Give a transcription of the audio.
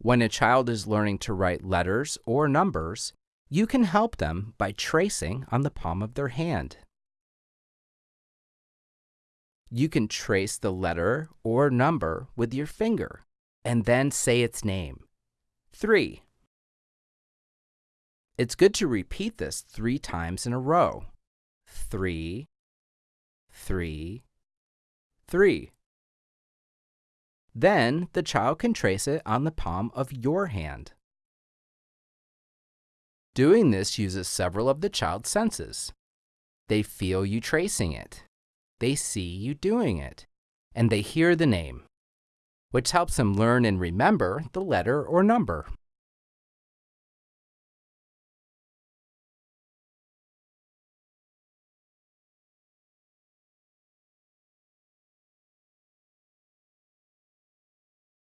When a child is learning to write letters or numbers, you can help them by tracing on the palm of their hand. You can trace the letter or number with your finger and then say its name. 3. It's good to repeat this three times in a row. Three, three, three. Then the child can trace it on the palm of your hand. Doing this uses several of the child's senses. They feel you tracing it, they see you doing it, and they hear the name, which helps them learn and remember the letter or number.